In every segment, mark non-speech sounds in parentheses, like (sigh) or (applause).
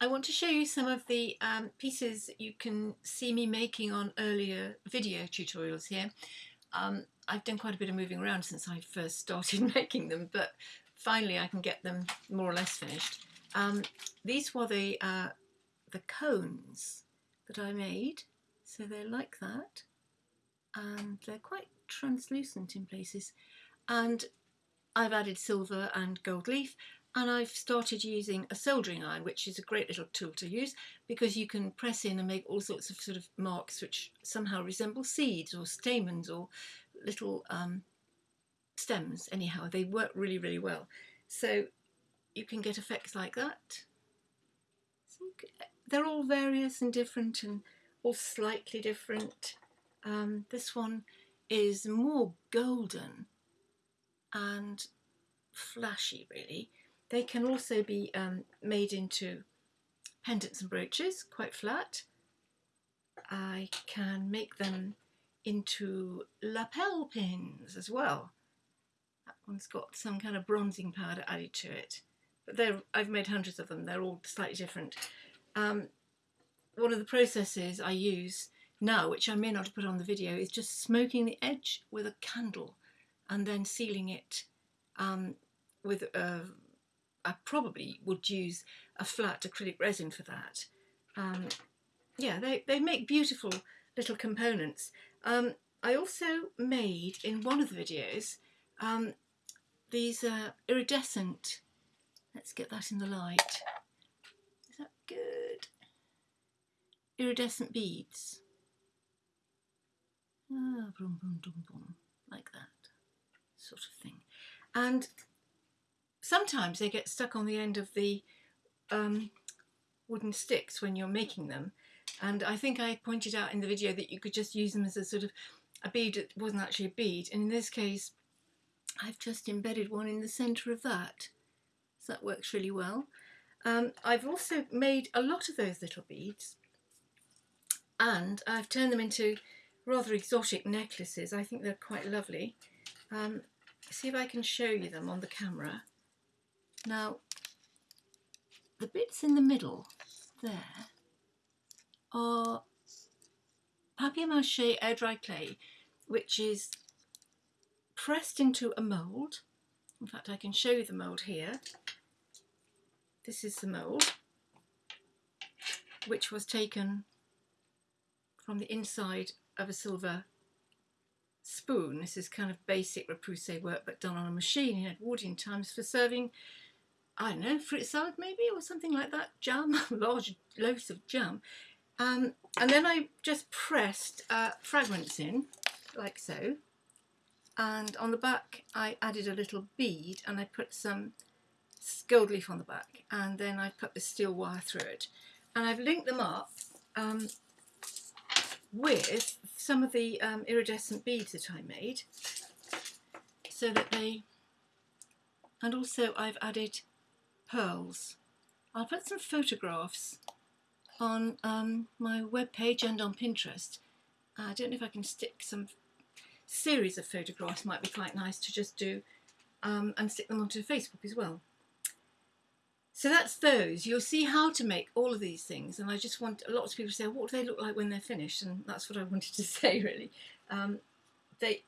I want to show you some of the um, pieces you can see me making on earlier video tutorials here. Um, I've done quite a bit of moving around since I first started (laughs) making them, but finally I can get them more or less finished. Um, these were the, uh, the cones that I made, so they're like that, and they're quite translucent in places. And I've added silver and gold leaf, and I've started using a soldering iron which is a great little tool to use because you can press in and make all sorts of sort of marks which somehow resemble seeds or stamens or little um, stems anyhow. They work really really well. So you can get effects like that. They're all various and different and all slightly different. Um, this one is more golden and flashy really they can also be um, made into pendants and brooches, quite flat. I can make them into lapel pins as well. That one's got some kind of bronzing powder added to it. But I've made hundreds of them, they're all slightly different. Um, one of the processes I use now, which I may not have put on the video, is just smoking the edge with a candle and then sealing it um, with a I probably would use a flat acrylic resin for that. Um, yeah, they, they make beautiful little components. Um, I also made in one of the videos um, these uh, iridescent, let's get that in the light, is that good? Iridescent beads. Ah, boom, boom, boom, like that sort of thing. And sometimes they get stuck on the end of the um, wooden sticks when you're making them. And I think I pointed out in the video that you could just use them as a sort of a bead that wasn't actually a bead. And in this case, I've just embedded one in the centre of that. So that works really well. Um, I've also made a lot of those little beads and I've turned them into rather exotic necklaces. I think they're quite lovely. Um, see if I can show you them on the camera. Now, the bits in the middle there are papier-mâché air dry clay, which is pressed into a mould. In fact, I can show you the mould here. This is the mould, which was taken from the inside of a silver spoon. This is kind of basic repoussé work, but done on a machine in Edwardian times for serving I don't know, fruit salad maybe, or something like that, jam, (laughs) large loaves of jam. Um, and then I just pressed uh, fragments in, like so. And on the back, I added a little bead and I put some gold leaf on the back. And then I put the steel wire through it. And I've linked them up um, with some of the um, iridescent beads that I made so that they, and also I've added pearls. I'll put some photographs on um, my webpage and on Pinterest. I don't know if I can stick some series of photographs, might be quite nice to just do um, and stick them onto Facebook as well. So that's those. You'll see how to make all of these things and I just want, a lot of people say, what do they look like when they're finished? And that's what I (laughs) wanted to say really. Um, they,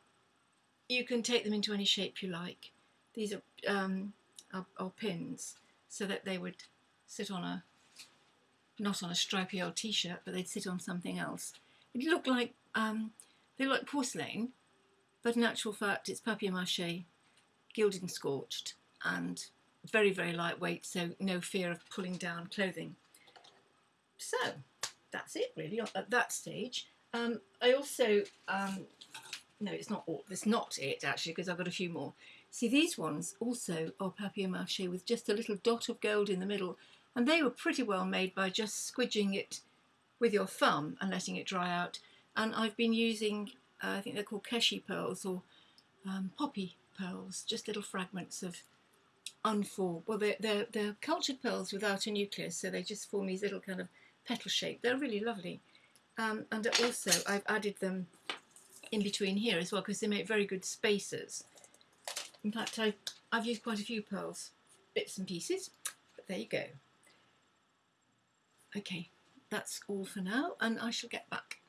You can take them into any shape you like. These are, um, are, are pins so that they would sit on a, not on a stripy old t-shirt, but they'd sit on something else. It looked like, um, they look like porcelain, but in actual fact it's papier-mâché, gilded and scorched, and very, very lightweight, so no fear of pulling down clothing. So, that's it really at that stage. Um, I also, um, no, it's not all, it's not it actually, because I've got a few more. See, these ones also are papier-mâché with just a little dot of gold in the middle, and they were pretty well made by just squidging it with your thumb and letting it dry out. And I've been using, uh, I think they're called keshi pearls or um, poppy pearls, just little fragments of unformed, well they're, they're, they're cultured pearls without a nucleus, so they just form these little kind of petal shape. They're really lovely. Um, and also I've added them in between here as well because they make very good spacers. In fact, I, I've used quite a few pearls, bits and pieces, but there you go. okay, that's all for now and I shall get back